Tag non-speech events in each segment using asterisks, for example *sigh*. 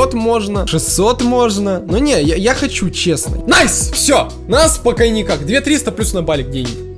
500 можно, 600 можно. Но не, я, я хочу честно. Nice! Все! Нас пока никак. 2300 плюс на балик денег.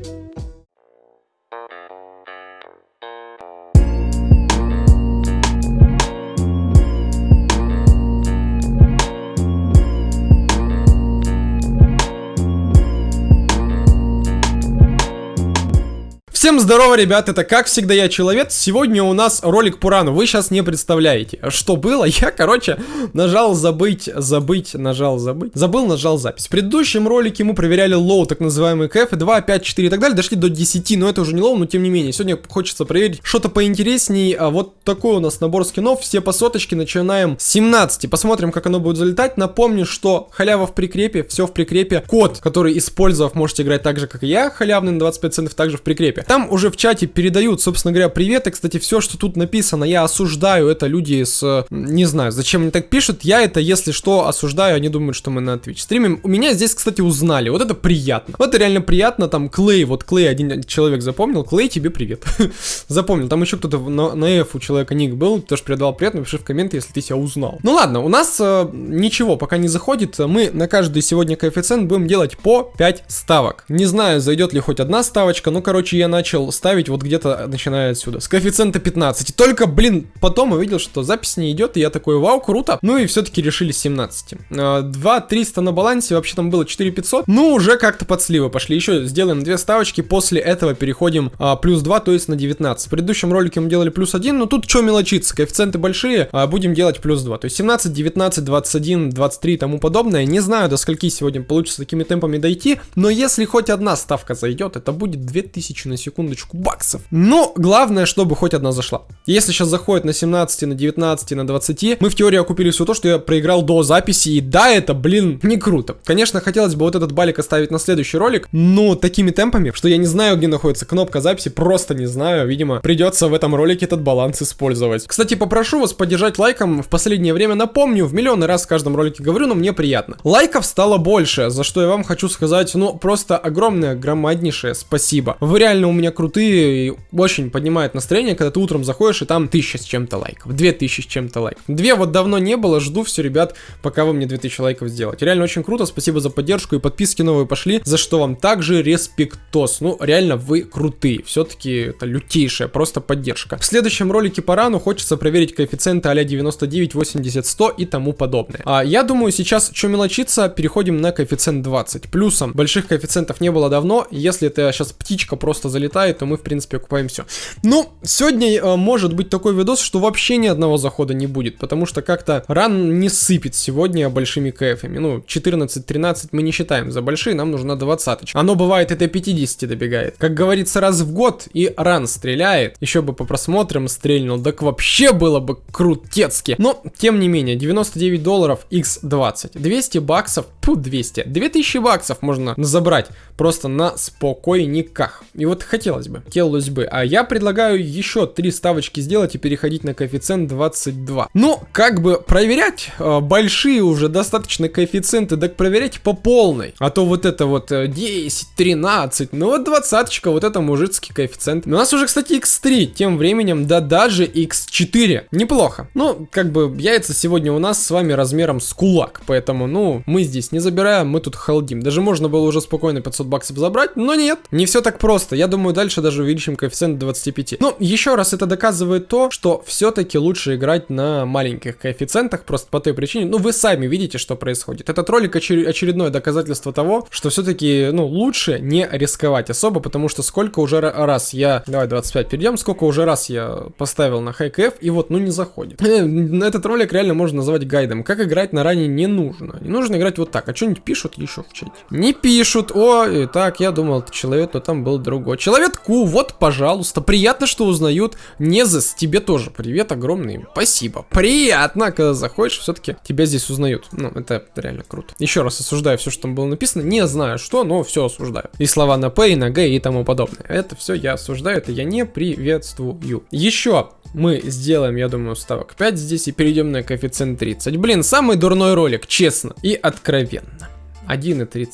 Всем здорово, ребят, это как всегда я Человек. Сегодня у нас ролик по Run у, вы сейчас не представляете, что было. *laughs* Я, короче, нажал забыть, забыть, нажал забыть, забыл, нажал запись. В предыдущем ролике мы проверяли low, так называемый КФ, 2, 5, 4 и так далее, дошли до 10, но это уже не low, но тем не менее. Сегодня хочется проверить что-то поинтересней, а вот такой у нас набор скинов, все по соточке, начинаем с 17. Посмотрим, как оно будет залетать. Напомню, что халява в прикрепе, все в прикрепе. Код, который использовав, можете играть так же, как и я, халявный на 25 центов, также в прикрепе. Там уже в чате передают, собственно говоря, привет. И, кстати, все, что тут написано, я осуждаю. Это люди с... Не знаю, зачем они так пишут. Я это, если что, осуждаю. Они думают, что мы на Twitch стримим. У меня здесь, кстати, узнали. Вот это приятно. Вот это реально приятно. Там Клей, вот Клей, один человек запомнил. Клей, тебе привет. *laughs* Запомнил. Там еще кто-то на, на F у человека ник был. Тоже передавал привет. Напиши в комменты, если ты себя узнал. Ну ладно, у нас э, ничего пока не заходит. Мы на каждый сегодня коэффициент будем делать по 5 ставок. Не знаю, зайдет ли хоть одна ставочка. Ну, короче, я начал ставить вот где-то начиная отсюда. С коэффициента 15. Только, блин, потом увидел, что запись не идет, и я такой, вау, круто. Ну и все-таки решили 17. 2 300 на балансе, вообще там было 4 500. Ну, уже как-то под сливы пошли. Еще сделаем две ставочки, после этого переходим а, плюс 2, то есть на 19. В предыдущем ролике мы делали плюс 1, но тут что мелочиться, коэффициенты большие, а, будем делать плюс 2. То есть 17, 19, 21, 23 и тому подобное. Не знаю, до скольки сегодня получится такими темпами дойти, но если хоть одна ставка зайдет, это будет 2000 на секундочку баксов. Но главное, чтобы хоть одна зашла. Если сейчас заходит на 17, на 19, на 20, мы в теории окупили все то, что я проиграл до записи. И да, это, блин, не круто. Конечно, хотелось бы вот этот балик оставить на следующий ролик, но такими темпами, что я не знаю, где находится кнопка записи, просто не знаю. Видимо, придется в этом ролике этот баланс использовать. Кстати, попрошу вас поддержать лайком. В последнее время напомню, в миллионы раз в каждом ролике говорю, но мне приятно. Лайков стало больше, за что я вам хочу сказать, ну, просто огромное, громаднейшее спасибо. Вы реально у меня крутые, очень поднимает настроение, когда ты утром заходишь, и там тысяча с чем-то лайков, две тысячи с чем-то лайков. Две вот давно не было, жду все, ребят, пока вы мне 2000 лайков сделаете. Реально очень круто, спасибо за поддержку и подписки новые пошли, за что вам также респектос. Ну, реально, вы крутые, все-таки это лютейшая просто поддержка. В следующем ролике по рану хочется проверить коэффициенты а 99, 80, 100 и тому подобное. А я думаю, сейчас, что мелочиться, переходим на коэффициент 20. Плюсом, больших коэффициентов не было давно, если это сейчас птичка просто залетает, то мы, в принципе, окупаем все. Ну, сегодня э, может быть такой видос, что вообще ни одного захода не будет, потому что как-то ран не сыпет сегодня большими кэфами. Ну, 14-13 мы не считаем за большие, нам нужна 20 -очка. Оно бывает это 50 добегает. Как говорится, раз в год и ран стреляет. Еще бы по просмотрам стрельнул, так вообще было бы крутецки. Но, тем не менее, 99 долларов x20. 200 баксов, пу, 200. 2000 баксов можно забрать просто на спокойниках. И вот хотелось бы, хотелось бы. А я предлагаю еще три ставочки сделать и переходить на коэффициент 22. Ну, как бы проверять э, большие уже достаточно коэффициенты, так проверять по полной. А то вот это вот 10, э, 13, ну вот двадцаточка, вот это мужицкий коэффициент. У нас уже, кстати, x3, тем временем, да даже x4. Неплохо. Ну, как бы яйца сегодня у нас с вами размером с кулак, поэтому, ну, мы здесь не забираем, мы тут халдим. Даже можно было уже спокойно 500 баксов забрать, но нет, не все так просто. Я думаю, дальше даже увеличим коэффициент до 25. Ну, еще раз это доказывает то, что все-таки лучше играть на маленьких коэффициентах, просто по той причине, ну, вы сами видите, что происходит. Этот ролик очер очередное доказательство того, что все-таки, ну, лучше не рисковать особо, потому что сколько уже раз я, давай 25 перейдем, сколько уже раз я поставил на хайкф, и вот, ну, не заходит. *laughs* Этот ролик реально можно назвать гайдом. Как играть на ране не нужно. Не нужно играть вот так. А что-нибудь пишут еще в чате? Не пишут. О, так, я думал, это человек, но там был другой. Человек Ку, вот пожалуйста. Приятно, что узнают. Незас, тебе тоже привет огромный. Спасибо. Приятно, когда заходишь, все-таки тебя здесь узнают. Ну, это реально круто. Еще раз осуждаю все, что там было написано. Не знаю что, но все осуждаю. И слова на П, и на Г, и тому подобное. Это все я осуждаю, это я не приветствую. Еще мы сделаем, я думаю, ставок 5 здесь и перейдем на коэффициент 30. Блин, самый дурной ролик, честно и откровенно. 1,30.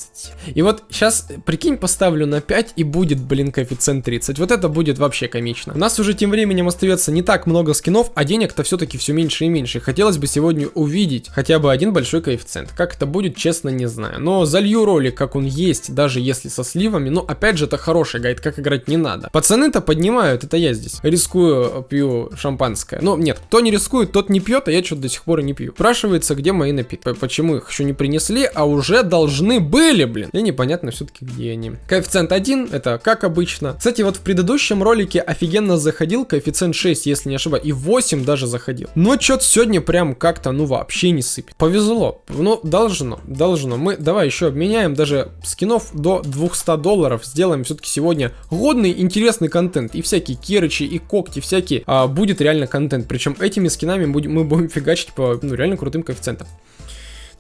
И вот сейчас, прикинь, поставлю на 5 и будет, блин, коэффициент 30. Вот это будет вообще комично. У нас уже тем временем остается не так много скинов, а денег-то все-таки все меньше и меньше. Хотелось бы сегодня увидеть хотя бы один большой коэффициент. Как это будет, честно, не знаю. Но залью ролик, как он есть, даже если со сливами. Но опять же, это хороший гайд, как играть не надо. Пацаны-то поднимают, это я здесь. Рискую, пью шампанское. Ну, нет, кто не рискует, тот не пьет, а я что-то до сих пор и не пью. Спрашивается, где мои напитки. Почему их еще не принесли, а уже должны были, блин. И непонятно все-таки, где они. Коэффициент 1, это как обычно. Кстати, вот в предыдущем ролике офигенно заходил коэффициент 6, если не ошибаюсь, и 8 даже заходил. Но что-то сегодня прям как-то, ну, вообще не сыпет. Повезло. Ну, должно, должно. Мы, давай еще обменяем даже скинов до 200 долларов. Сделаем все-таки сегодня годный, интересный контент. И всякие керычи, и когти, всякие. А, будет реально контент. Причем этими скинами будем, мы будем фигачить по, ну, реально крутым коэффициентам.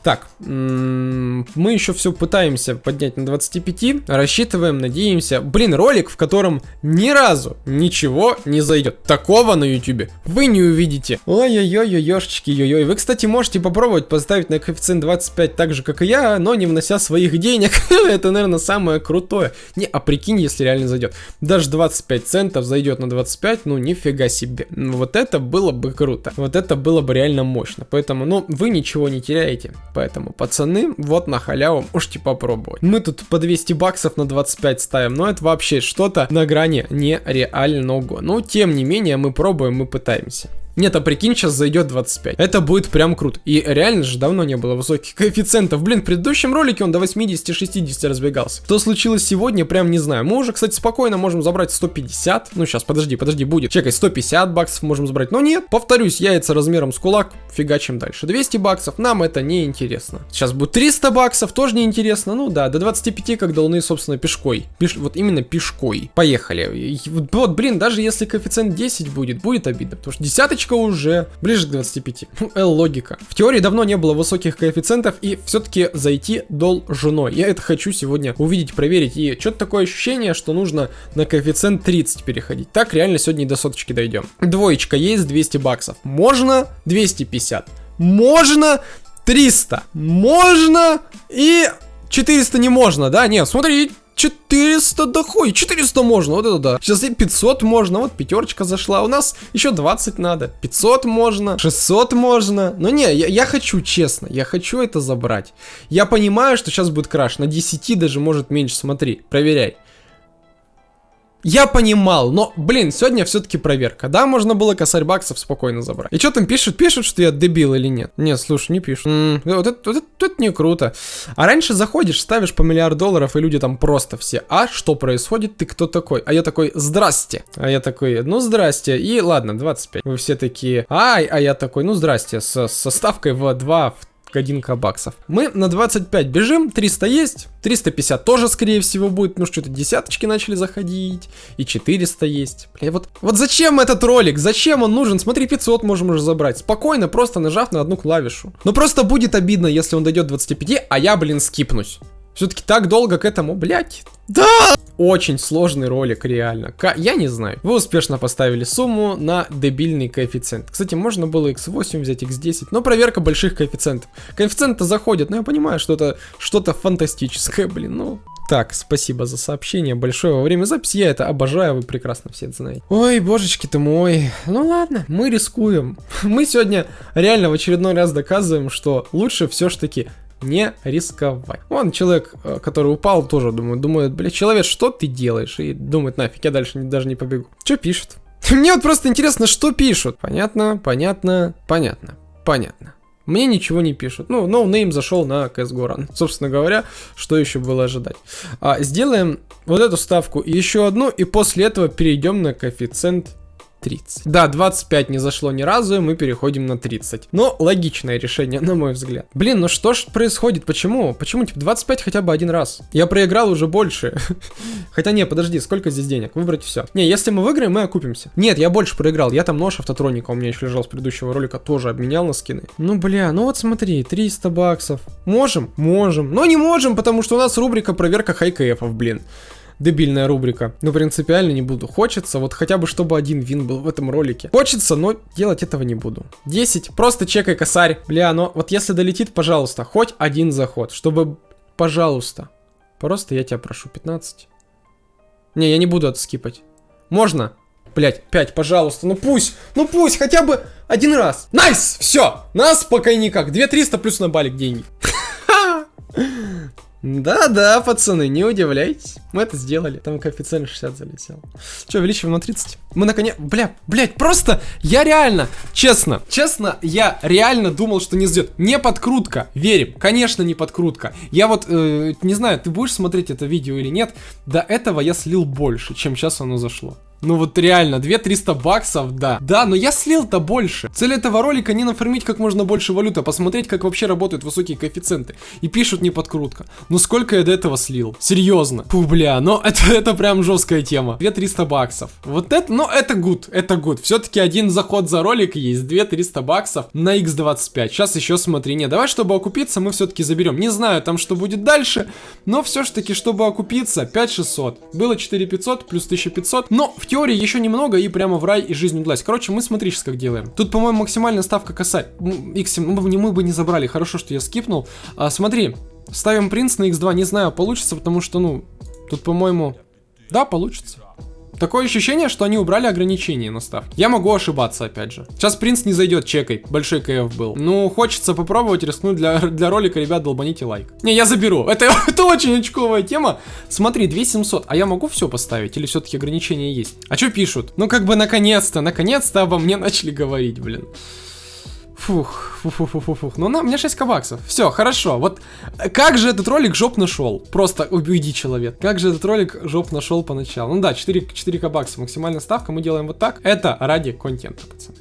Так, мы еще все пытаемся поднять на 25, рассчитываем, надеемся. Блин, ролик, в котором ни разу ничего не зайдет. Такого на ютубе вы не увидите. Ой-ой-ой, ешечки, ой-ой. Вы, кстати, можете попробовать поставить на коэффициент 25 так же, как и я, но не внося своих денег. *laughs* Это, наверное, самое крутое. Не, а прикинь, если реально зайдет. Даже 25 центов зайдет на 25, ну нифига себе. Вот это было бы круто. Вот это было бы реально мощно. Поэтому, ну, вы ничего не теряете. Поэтому, пацаны, вот на халяву можете попробовать. Мы тут по 200 баксов на 25 ставим, но это вообще что-то на грани нереального. Но, тем не менее, мы пробуем, мы пытаемся. Нет, а прикинь, сейчас зайдет 25. Это будет прям круто. И реально же давно не было высоких коэффициентов. Блин, в предыдущем ролике он до 80-60 разбегался. Что случилось сегодня, прям не знаю. Мы уже, кстати, спокойно можем забрать 150. Ну, сейчас, подожди, подожди, будет. Чекай, 150 баксов можем забрать. Но нет, повторюсь, яйца размером с кулак, фигачим дальше. 200 баксов, нам это не интересно. Сейчас будет 300 баксов, тоже не интересно. Ну да, до 25, как до луны, собственно, пешкой. Пеш... Вот именно пешкой. Поехали. Вот, блин, даже если коэффициент 10 будет, будет обидно. Потому что десяточка Двоечка уже ближе к 25. Ну, L логика. В теории давно не было высоких коэффициентов и все-таки зайти должно. Я это хочу сегодня увидеть, проверить. И что-то такое ощущение, что нужно на коэффициент 30 переходить. Так реально сегодня до соточки дойдем. Двоечка есть 200 баксов. Можно 250. Можно 300. Можно и 400 не можно, да? Нет, смотри, 400 да хуй, 400 можно, вот это да. Сейчас и 500 можно, вот пятерочка зашла. У нас еще 20 надо. 500 можно, 600 можно. Но не, я, я хочу, честно, я хочу это забрать. Я понимаю, что сейчас будет краш. На 10 даже может меньше, смотри, проверяй. Я понимал, но, блин, сегодня все-таки проверка. Да, можно было косарь баксов спокойно забрать. И что там пишут? Пишут, что я дебил или нет? Нет, слушай, не пишут. М -м, вот, это, вот, это, это не круто. А раньше заходишь, ставишь по миллиард долларов, и люди там просто все. А что происходит? Ты кто такой? А я такой, здрасте. А я такой, ну здрасте. И ладно, 25. Вы все такие, ай, а я такой, ну здрасте. С, со ставкой в 2, в 1к баксов. Мы на 25 бежим, 300 есть, 350 тоже, скорее всего, будет, ну что-то десяточки начали заходить, и 400 есть. Бля, вот, вот зачем этот ролик, зачем он нужен? Смотри, 500 можем уже забрать, спокойно, просто нажав на одну клавишу. Но просто будет обидно, если он дойдет 25, а я, блин, скипнусь. Все-таки так долго к этому, блядь. Да! Очень сложный ролик, реально. К я не знаю. Вы успешно поставили сумму на дебильный коэффициент. Кстати, можно было x8 взять, x10, но проверка больших коэффициентов. Коэффициенты заходят, но я понимаю, что это что-то фантастическое, блин, ну... Так, спасибо за сообщение большое во время записи, я это обожаю, вы прекрасно все это знаете. Ой, божечки ты мой. Ну ладно, мы рискуем. *laughs* Мы сегодня реально в очередной раз доказываем, что лучше все ж таки не рисковать. Вон человек, э, который упал, тоже думает, думает, бля, человек, что ты делаешь? И думает, нафиг, я дальше даже не побегу. Что пишут? *laughs* Мне вот просто интересно, что пишут. Понятно, понятно, понятно, понятно. Мне ничего не пишут. Ну, no name no зашел на CSGO *laughs* Run. Собственно говоря, что еще было ожидать. А, сделаем вот эту ставку еще одну, и после этого перейдем на коэффициент 30. Да, 25 не зашло ни разу, и мы переходим на 30. Но логичное решение, *laughs* на мой взгляд. Блин, ну что ж происходит? Почему? Почему, типа, 25 хотя бы один раз? Я проиграл уже больше. *laughs* Хотя не, подожди, сколько здесь денег? Выбрать все. Не, если мы выиграем, мы окупимся. Нет, я больше проиграл. Я там нож автотроника у меня еще лежал с предыдущего ролика, тоже обменял на скины. Ну, бля, ну вот смотри, 300 баксов. Можем? Можем. Но не можем, потому что у нас рубрика проверка хайкэфов, блин дебильная рубрика. Но принципиально не буду. Хочется, вот хотя бы чтобы один вин был в этом ролике. Хочется, но делать этого не буду. 10, просто чекай косарь. Бля, но вот если долетит, пожалуйста, хоть один заход, чтобы пожалуйста. Просто я тебя прошу, 15. Не, я не буду это. Можно? Блять, 5, пожалуйста, ну пусть, ну пусть, хотя бы один раз. Nice, все, нас пока никак. 2300 плюс на балик деньги. *laughs* Да-да, пацаны, не удивляйтесь. Мы это сделали. Там коэффициент 60 залетел. Че, увеличиваем на 30? Мы наконец... Бля, блядь, просто... Я реально, честно, честно, я реально думал, что не сделает. Не подкрутка, верим. Конечно, не подкрутка. Я вот, э, не знаю, ты будешь смотреть это видео или нет. До этого я слил больше, чем сейчас оно зашло. Ну вот реально, 2300 баксов, да. Да, но я слил-то больше. Цель этого ролика не нафармить как можно больше валюты, а посмотреть, как вообще работают высокие коэффициенты. И пишут не подкрутка. Ну сколько я до этого слил? Серьезно. Фу, бля, но *laughs* это, это прям жесткая тема. 2300 баксов. Вот это, ну это гуд, это гуд. Все-таки один заход за ролик есть, 2300 баксов на x25. Сейчас еще смотри, не, давай, чтобы окупиться, мы все-таки заберем. Не знаю там, что будет дальше, но все-таки, чтобы окупиться, 5600. Было 4500 плюс 1500, но в теории еще немного и прямо в рай и жизнь удалась. Короче, мы смотри сейчас как делаем. Тут, по-моему, максимальная ставка косарь. X7, ну, мы, бы не забрали, хорошо, что я скипнул. А, смотри, ставим принц на X2, не знаю, получится, потому что, ну, тут, по-моему, да, получится. Такое ощущение, что они убрали ограничения на ставки. Я могу ошибаться, опять же. Сейчас принц не зайдет, чекай. Большой КФ был. Ну, хочется попробовать рискнуть для, *laughs* для ролика, ребят, долбаните лайк. Не, я заберу. Это, *laughs* это очень очковая тема. Смотри, 2700. А я могу все поставить? Или все-таки ограничения есть? А что пишут? Ну, как бы, наконец-то, наконец-то обо мне *laughs* начали говорить, блин. Фух, фух, фух, фух, фух. Ну, на, у меня 6 кабаксов. Все, хорошо. Вот как же этот ролик жоп нашел? Просто уйди, человек. Как же этот ролик жоп нашел поначалу? Ну да, 4, 4 кабакса. Максимальная ставка. Мы делаем вот так. Это ради контента, пацаны.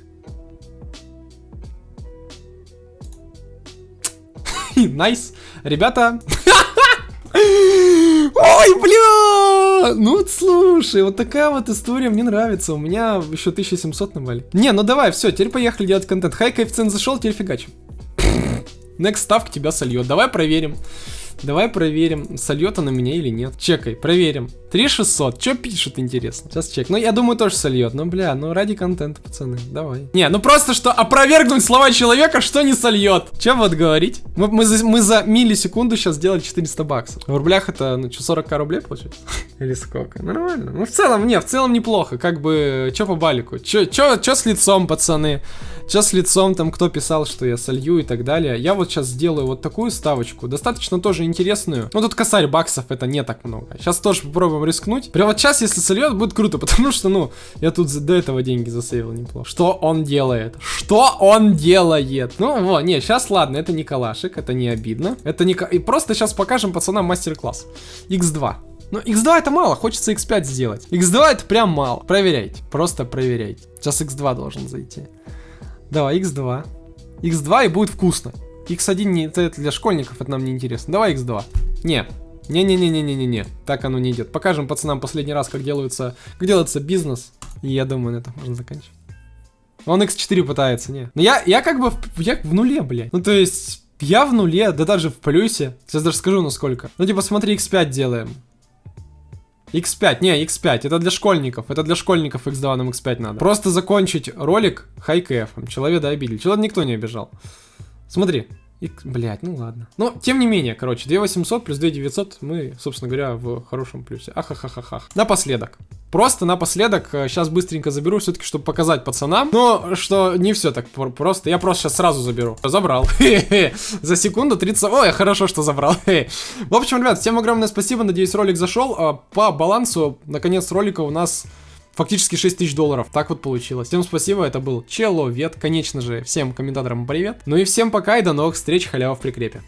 *laughs* Nice. Ребята. *laughs* Ой, бля! Ну, слушай, вот такая вот история мне нравится. У меня еще 1700 на бале. Не, ну давай, все, теперь поехали делать контент. Хай коэффициент зашел, теперь фигачим. Next ставка тебя сольет. Давай проверим. Давай проверим, сольет она меня или нет. Чекай, проверим. 3600. Что пишут, интересно? Сейчас чек. Ну, я думаю, тоже сольет. Ну, бля, ну ради контента, пацаны. Давай. Не, ну просто что опровергнуть слова человека, что не сольет. Че вот говорить? Мы, мы, за, мы за миллисекунду сейчас сделали 400 баксов. В рублях это, ну, что, 40к рублей получается? *laughs* Или сколько? Нормально. Ну, в целом, не, в целом неплохо. Как бы, что по балику? Че, че, че с лицом, пацаны? Че с лицом, там, кто писал, что я солью и так далее. Я вот сейчас сделаю вот такую ставочку. Достаточно тоже интересную. Ну, тут косарь баксов, это не так много. Сейчас тоже попробуем рискнуть. Прям вот сейчас, если сольет, будет круто, *laughs* потому что, ну, я тут до этого деньги засейвил неплохо. Что он делает? Что он делает? Ну, вот, не, сейчас ладно, это не калашик, это не обидно. Это не... И просто сейчас покажем пацанам мастер-класс. X2. Ну, x2 это мало, хочется x5 сделать. x2 это прям мало. Проверяйте, просто проверяйте. Сейчас x2 должен зайти. Давай, x2. x2 и будет вкусно. X1 не, это для школьников, это нам не интересно. Давай X2. Не. Не-не-не-не-не-не-не. Так оно не идет. Покажем пацанам последний раз, как делается, как делается бизнес. И я думаю, на этом можно заканчивать. Он X4 пытается, не. Но я, я как бы в, я в нуле, блядь. Ну, то есть, я в нуле, да даже в плюсе. Сейчас даже скажу, на сколько. Ну, типа, смотри, X5 делаем. X5, не, X5, это для школьников, это для школьников X2 нам X5 надо. Просто закончить ролик хайкэфом, человека обидели, человека никто не обижал. Смотри. И, блядь, ну ладно. Но, тем не менее, короче, 2800 плюс 2900 мы, собственно говоря, в хорошем плюсе. Ахахахахах. Напоследок. Просто напоследок, сейчас э, быстренько заберу, все-таки, чтобы показать пацанам. Но, что не все так просто. Я просто сейчас сразу заберу. Забрал. *laughs* За секунду 30... Ой, хорошо, что забрал. *laughs* В общем, ребят, всем огромное спасибо. Надеюсь, ролик зашел. А, по балансу, наконец, ролика у нас Фактически 6 тысяч долларов. Так вот получилось. Всем спасибо, это был Человек. Конечно же, всем комментаторам привет. Ну и всем пока и до новых встреч, халява в прикрепе.